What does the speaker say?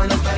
manos